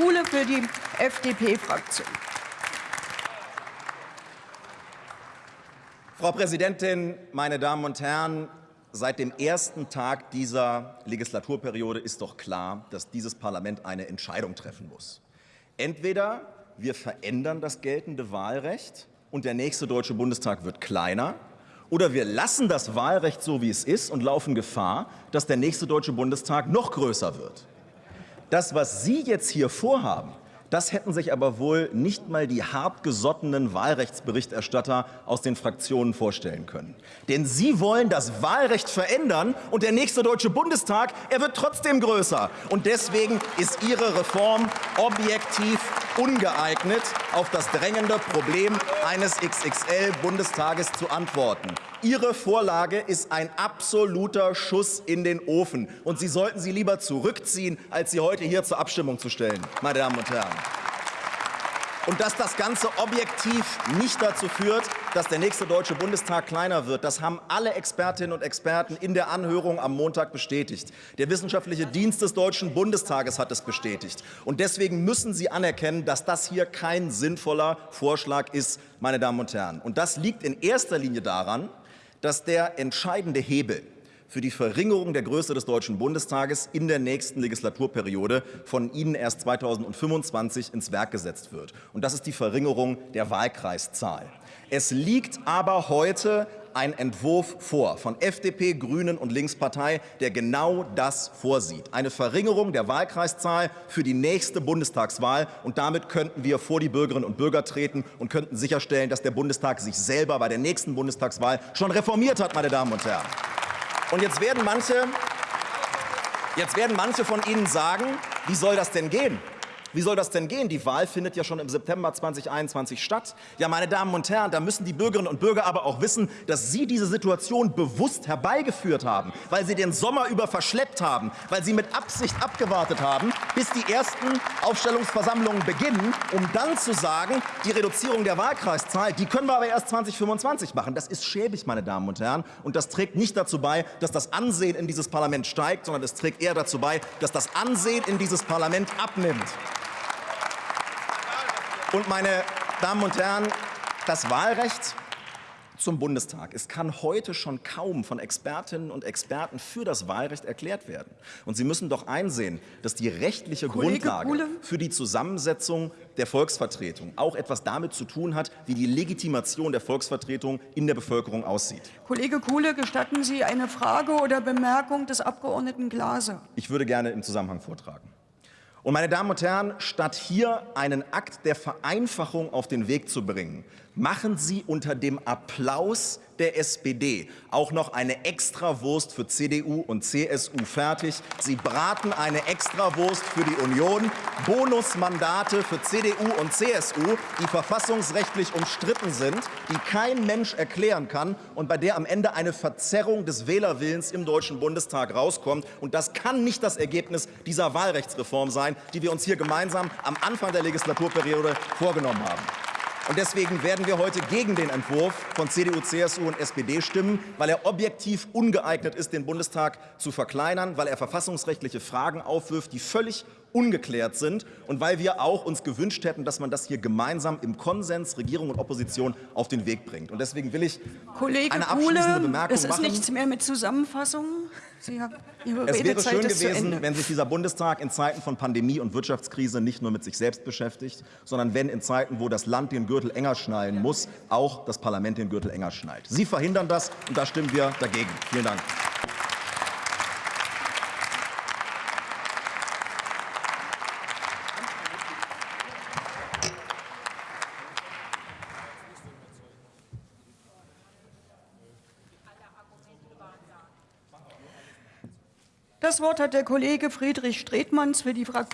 Kuhle für die FDP-Fraktion. Frau Präsidentin, meine Damen und Herren! Seit dem ersten Tag dieser Legislaturperiode ist doch klar, dass dieses Parlament eine Entscheidung treffen muss. Entweder wir verändern das geltende Wahlrecht und der nächste Deutsche Bundestag wird kleiner, oder wir lassen das Wahlrecht so, wie es ist und laufen Gefahr, dass der nächste Deutsche Bundestag noch größer wird. Das, was Sie jetzt hier vorhaben, das hätten sich aber wohl nicht mal die hartgesottenen Wahlrechtsberichterstatter aus den Fraktionen vorstellen können. Denn sie wollen das Wahlrecht verändern und der nächste Deutsche Bundestag, er wird trotzdem größer. Und deswegen ist Ihre Reform objektiv ungeeignet, auf das drängende Problem eines XXL-Bundestages zu antworten. Ihre Vorlage ist ein absoluter Schuss in den Ofen. Und Sie sollten sie lieber zurückziehen, als sie heute hier zur Abstimmung zu stellen, meine Damen und Herren. Und dass das Ganze objektiv nicht dazu führt, dass der nächste Deutsche Bundestag kleiner wird, das haben alle Expertinnen und Experten in der Anhörung am Montag bestätigt. Der Wissenschaftliche Dienst des Deutschen Bundestages hat es bestätigt. Und deswegen müssen Sie anerkennen, dass das hier kein sinnvoller Vorschlag ist, meine Damen und Herren. Und das liegt in erster Linie daran, dass der entscheidende Hebel für die Verringerung der Größe des Deutschen Bundestages in der nächsten Legislaturperiode von Ihnen erst 2025 ins Werk gesetzt wird. Und das ist die Verringerung der Wahlkreiszahl. Es liegt aber heute ein Entwurf vor von FDP, Grünen und Linkspartei, der genau das vorsieht. Eine Verringerung der Wahlkreiszahl für die nächste Bundestagswahl. Und damit könnten wir vor die Bürgerinnen und Bürger treten und könnten sicherstellen, dass der Bundestag sich selber bei der nächsten Bundestagswahl schon reformiert hat, meine Damen und Herren. Und jetzt werden manche, jetzt werden manche von Ihnen sagen, wie soll das denn gehen? Wie soll das denn gehen? Die Wahl findet ja schon im September 2021 statt. Ja, meine Damen und Herren, da müssen die Bürgerinnen und Bürger aber auch wissen, dass Sie diese Situation bewusst herbeigeführt haben, weil Sie den Sommer über verschleppt haben, weil Sie mit Absicht abgewartet haben, bis die ersten Aufstellungsversammlungen beginnen, um dann zu sagen, die Reduzierung der Wahlkreiszahl, die können wir aber erst 2025 machen. Das ist schäbig, meine Damen und Herren, und das trägt nicht dazu bei, dass das Ansehen in dieses Parlament steigt, sondern es trägt eher dazu bei, dass das Ansehen in dieses Parlament abnimmt. Und meine Damen und Herren, das Wahlrecht zum Bundestag. Es kann heute schon kaum von Expertinnen und Experten für das Wahlrecht erklärt werden. Und Sie müssen doch einsehen, dass die rechtliche Kollege Grundlage Kuhle. für die Zusammensetzung der Volksvertretung auch etwas damit zu tun hat, wie die Legitimation der Volksvertretung in der Bevölkerung aussieht. Kollege Kuhle, gestatten Sie eine Frage oder Bemerkung des Abgeordneten Glaser? Ich würde gerne im Zusammenhang vortragen. Und meine Damen und Herren, statt hier einen Akt der Vereinfachung auf den Weg zu bringen, machen Sie unter dem Applaus der SPD auch noch eine Extrawurst für CDU und CSU fertig. Sie braten eine Extrawurst für die Union, Bonusmandate für CDU und CSU, die verfassungsrechtlich umstritten sind, die kein Mensch erklären kann und bei der am Ende eine Verzerrung des Wählerwillens im Deutschen Bundestag rauskommt. Und das kann nicht das Ergebnis dieser Wahlrechtsreform sein, die wir uns hier gemeinsam am Anfang der Legislaturperiode vorgenommen haben. Und deswegen werden wir heute gegen den Entwurf von CDU, CSU und SPD stimmen, weil er objektiv ungeeignet ist, den Bundestag zu verkleinern, weil er verfassungsrechtliche Fragen aufwirft, die völlig ungeklärt sind und weil wir auch uns gewünscht hätten, dass man das hier gemeinsam im Konsens Regierung und Opposition auf den Weg bringt. Und deswegen will ich Kollege eine abschließende Kuhle, Bemerkung es ist machen. nichts mehr mit Zusammenfassung. Sie haben, Ihre Es wäre schön gewesen, wenn sich dieser Bundestag in Zeiten von Pandemie und Wirtschaftskrise nicht nur mit sich selbst beschäftigt, sondern wenn in Zeiten, wo das Land den Gürtel enger schnallen muss, auch das Parlament den Gürtel enger schnallt. Sie verhindern das, und da stimmen wir dagegen. Vielen Dank. Das Wort hat der Kollege Friedrich Stretmanns für die Fraktion